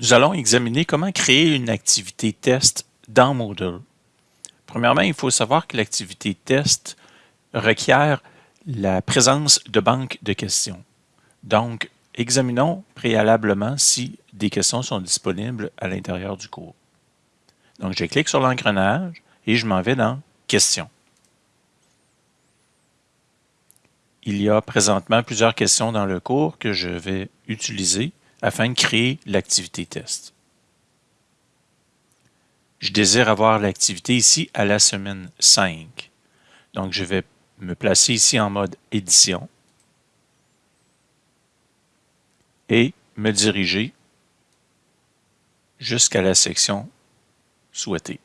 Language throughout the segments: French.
Nous allons examiner comment créer une activité test dans Moodle. Premièrement, il faut savoir que l'activité test requiert la présence de banques de questions. Donc, examinons préalablement si des questions sont disponibles à l'intérieur du cours. Donc, je clique sur l'engrenage et je m'en vais dans Questions. Il y a présentement plusieurs questions dans le cours que je vais utiliser afin de créer l'activité test. Je désire avoir l'activité ici à la semaine 5. Donc, je vais me placer ici en mode édition et me diriger jusqu'à la section souhaitée.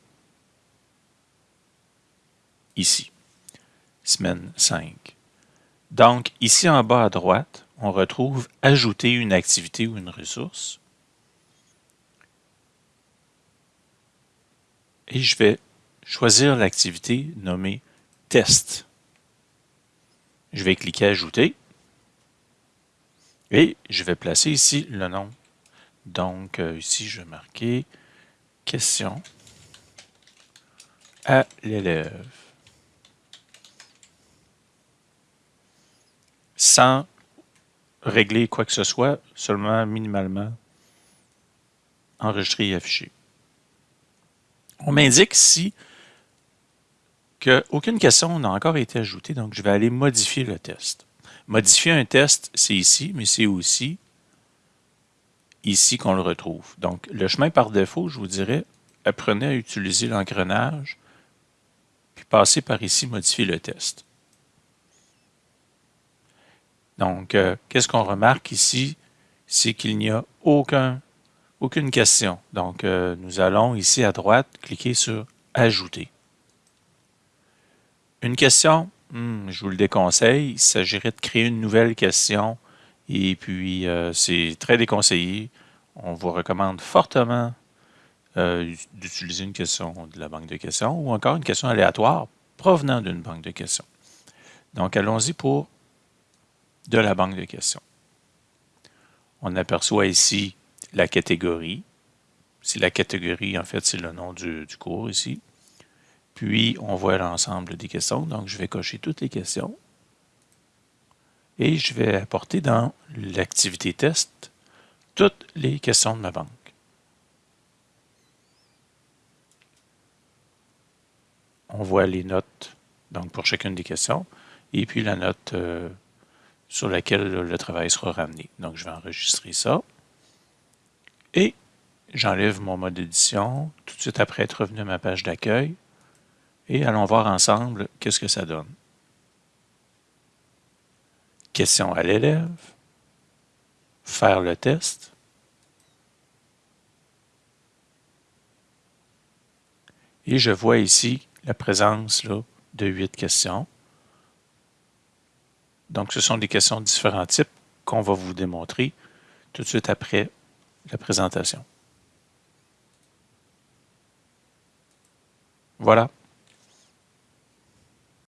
Ici, semaine 5. Donc, ici en bas à droite, on retrouve « Ajouter une activité ou une ressource ». Et je vais choisir l'activité nommée « Test ». Je vais cliquer « Ajouter » et je vais placer ici le nom. Donc, euh, ici, je vais marquer « Question à l'élève ». Sans régler quoi que ce soit, seulement minimalement enregistrer et afficher. On m'indique ici qu'aucune question n'a encore été ajoutée, donc je vais aller modifier le test. Modifier un test, c'est ici, mais c'est aussi ici qu'on le retrouve. Donc, le chemin par défaut, je vous dirais, apprenez à utiliser l'engrenage, puis passez par ici, modifier le test. Donc, euh, qu'est-ce qu'on remarque ici? C'est qu'il n'y a aucun, aucune question. Donc, euh, nous allons ici à droite cliquer sur « Ajouter ». Une question, hmm, je vous le déconseille, il s'agirait de créer une nouvelle question et puis euh, c'est très déconseillé. On vous recommande fortement d'utiliser une question de la banque de questions ou encore une question aléatoire provenant d'une banque de questions. Donc, allons-y pour de la banque de questions. On aperçoit ici la catégorie. C'est la catégorie, en fait, c'est le nom du, cours ici. Puis, on voit l'ensemble des questions. Donc, je vais cocher toutes les questions. Et je vais apporter dans l'activité test toutes les questions de ma banque. On voit les notes donc pour chacune des questions et puis la note euh, sur laquelle le travail sera ramené. Donc, je vais enregistrer ça. Et j'enlève mon mode édition tout de suite après être revenu à ma page d'accueil. Et allons voir ensemble qu'est-ce que ça donne. Question à l'élève. Faire le test. Et je vois ici la présence de huit questions. Donc, ce sont des questions de différents types qu'on va vous démontrer tout de suite après la présentation. Voilà.